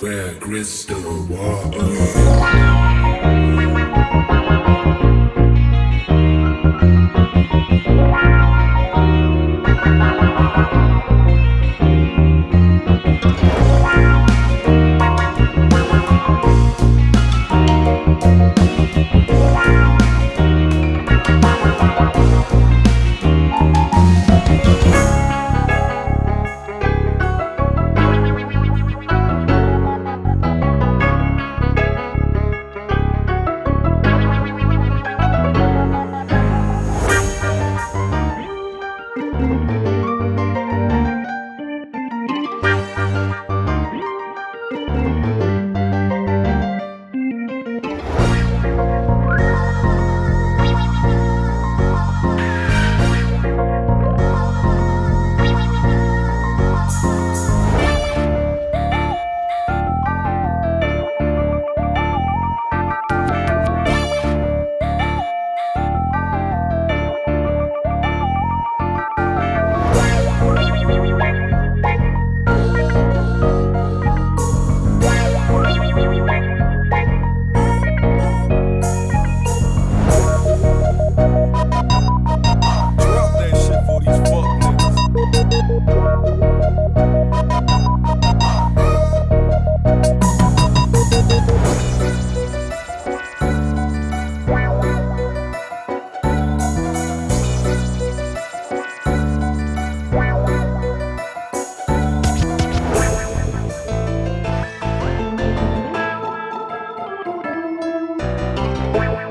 square crystal water. Bye.